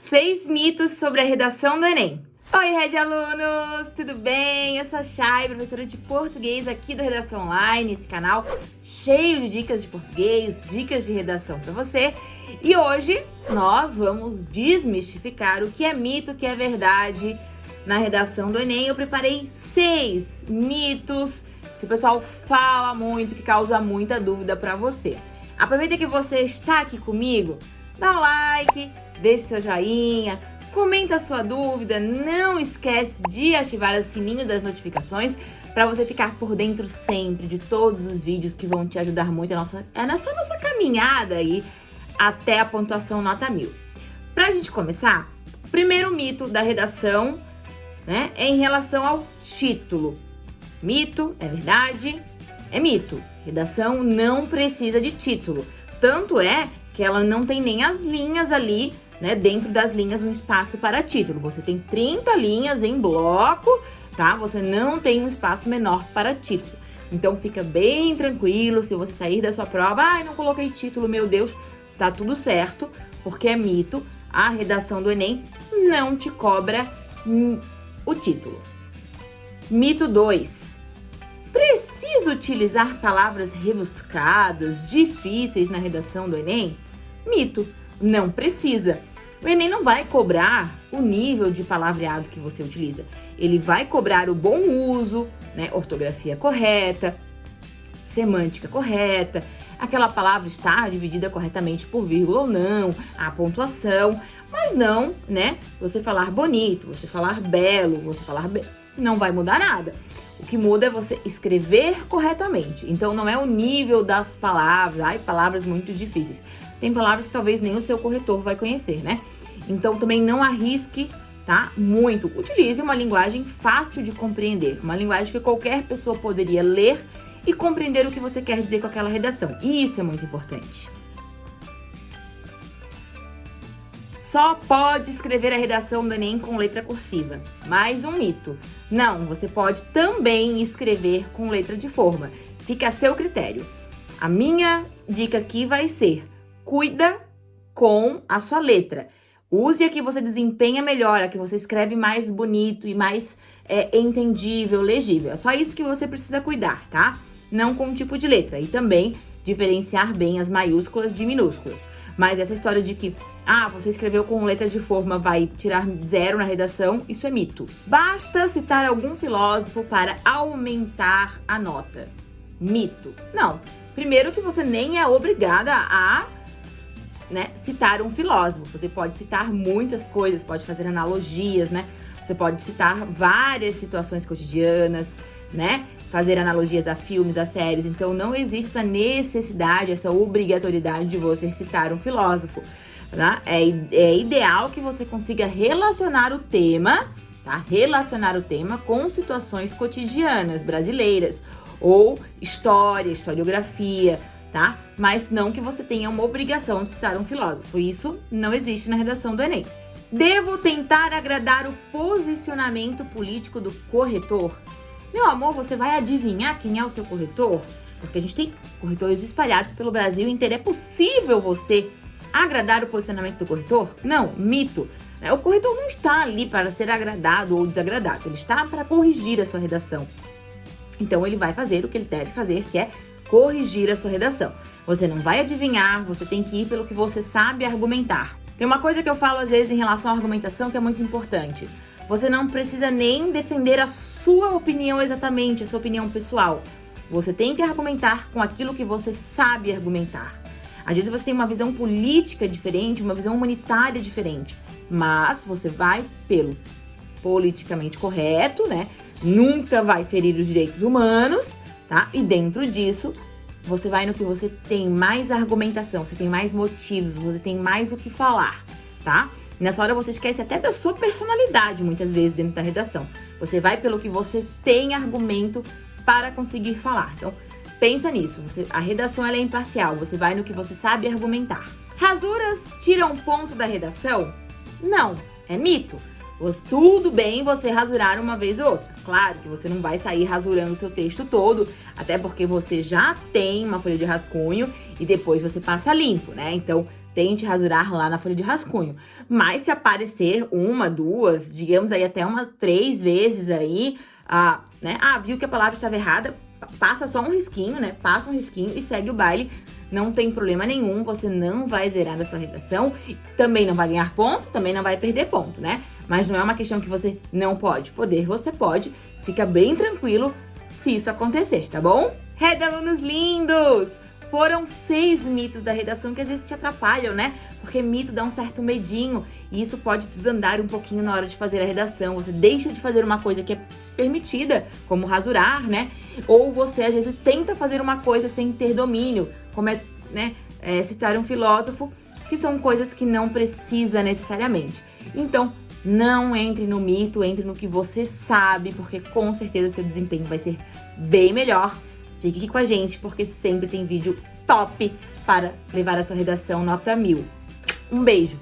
Seis mitos sobre a redação do Enem. Oi, Red Alunos! Tudo bem? Eu sou a Chay, professora de português aqui do Redação Online, esse canal cheio de dicas de português, dicas de redação para você. E hoje nós vamos desmistificar o que é mito, o que é verdade na redação do Enem. Eu preparei seis mitos que o pessoal fala muito, que causa muita dúvida para você. Aproveita que você está aqui comigo, dá um like, deixe seu joinha, comenta a sua dúvida, não esquece de ativar o sininho das notificações para você ficar por dentro sempre de todos os vídeos que vão te ajudar muito nossa, nessa nossa caminhada aí até a pontuação nota mil. Pra gente começar, primeiro mito da redação né, é em relação ao título. Mito, é verdade? É mito. Redação não precisa de título. Tanto é que ela não tem nem as linhas ali, né, dentro das linhas no espaço para título. Você tem 30 linhas em bloco, tá? Você não tem um espaço menor para título. Então fica bem tranquilo se você sair da sua prova, ai, ah, não coloquei título, meu Deus, tá tudo certo, porque é mito. A redação do Enem não te cobra o título. Mito 2. Preciso utilizar palavras rebuscadas, difíceis na redação do Enem? Mito, não precisa. O Enem não vai cobrar o nível de palavreado que você utiliza. Ele vai cobrar o bom uso, né, ortografia correta, semântica correta, aquela palavra está dividida corretamente por vírgula ou não, a pontuação, mas não, né, você falar bonito, você falar belo, você falar be... não vai mudar nada. O que muda é você escrever corretamente. Então não é o nível das palavras, ai, palavras muito difíceis tem palavras que talvez nem o seu corretor vai conhecer, né? Então também não arrisque, tá? Muito. Utilize uma linguagem fácil de compreender, uma linguagem que qualquer pessoa poderia ler e compreender o que você quer dizer com aquela redação. E isso é muito importante. Só pode escrever a redação do Enem com letra cursiva. Mais um mito. Não, você pode também escrever com letra de forma. Fica a seu critério. A minha dica aqui vai ser cuida com a sua letra. Use a que você desempenha melhor, a que você escreve mais bonito e mais é, entendível, legível. É só isso que você precisa cuidar, tá? Não com o tipo de letra. E também diferenciar bem as maiúsculas de minúsculas. Mas essa história de que, ah, você escreveu com letra de forma, vai tirar zero na redação, isso é mito. Basta citar algum filósofo para aumentar a nota. Mito. Não. Primeiro que você nem é obrigada a né, citar um filósofo. Você pode citar muitas coisas, pode fazer analogias, né? Você pode citar várias situações cotidianas, né? Fazer analogias a filmes, a séries. Então, não existe essa necessidade, essa obrigatoriedade de você citar um filósofo. Tá? É, é ideal que você consiga relacionar o tema, tá? Relacionar o tema com situações cotidianas brasileiras ou história, historiografia, tá? Mas não que você tenha uma obrigação de citar um filósofo. Isso não existe na redação do Enem. Devo tentar agradar o posicionamento político do corretor? Meu amor, você vai adivinhar quem é o seu corretor? Porque a gente tem corretores espalhados pelo Brasil inteiro. É possível você agradar o posicionamento do corretor? Não, mito. O corretor não está ali para ser agradado ou desagradado. Ele está para corrigir a sua redação. Então, ele vai fazer o que ele deve fazer, que é corrigir a sua redação. Você não vai adivinhar, você tem que ir pelo que você sabe argumentar. Tem uma coisa que eu falo às vezes em relação à argumentação que é muito importante. Você não precisa nem defender a sua opinião exatamente, a sua opinião pessoal. Você tem que argumentar com aquilo que você sabe argumentar. Às vezes você tem uma visão política diferente, uma visão humanitária diferente, mas você vai pelo politicamente correto, né? Nunca vai ferir os direitos humanos tá? E dentro disso, você vai no que você tem mais argumentação, você tem mais motivos, você tem mais o que falar, tá? Nessa hora você esquece até da sua personalidade, muitas vezes, dentro da redação. Você vai pelo que você tem argumento para conseguir falar. Então, pensa nisso. Você, a redação é imparcial, você vai no que você sabe argumentar. Rasuras tiram ponto da redação? Não, é mito. Tudo bem você rasurar uma vez ou outra. Claro que você não vai sair rasurando o seu texto todo, até porque você já tem uma folha de rascunho e depois você passa limpo, né? Então, tente rasurar lá na folha de rascunho. Mas se aparecer uma, duas, digamos aí até umas três vezes aí, ah, né? Ah, viu que a palavra estava errada, passa só um risquinho, né? Passa um risquinho e segue o baile. Não tem problema nenhum, você não vai zerar a sua redação, também não vai ganhar ponto, também não vai perder ponto, né? Mas não é uma questão que você não pode. Poder você pode, fica bem tranquilo se isso acontecer, tá bom? Reda, alunos lindos! Foram seis mitos da redação que às vezes te atrapalham, né? Porque mito dá um certo medinho e isso pode desandar um pouquinho na hora de fazer a redação. Você deixa de fazer uma coisa que é permitida, como rasurar, né? Ou você às vezes tenta fazer uma coisa sem ter domínio, como é, né, é, citar um filósofo, que são coisas que não precisa necessariamente. Então, não entre no mito, entre no que você sabe, porque com certeza seu desempenho vai ser bem melhor. Fique aqui com a gente, porque sempre tem vídeo top para levar a sua redação nota mil. Um beijo!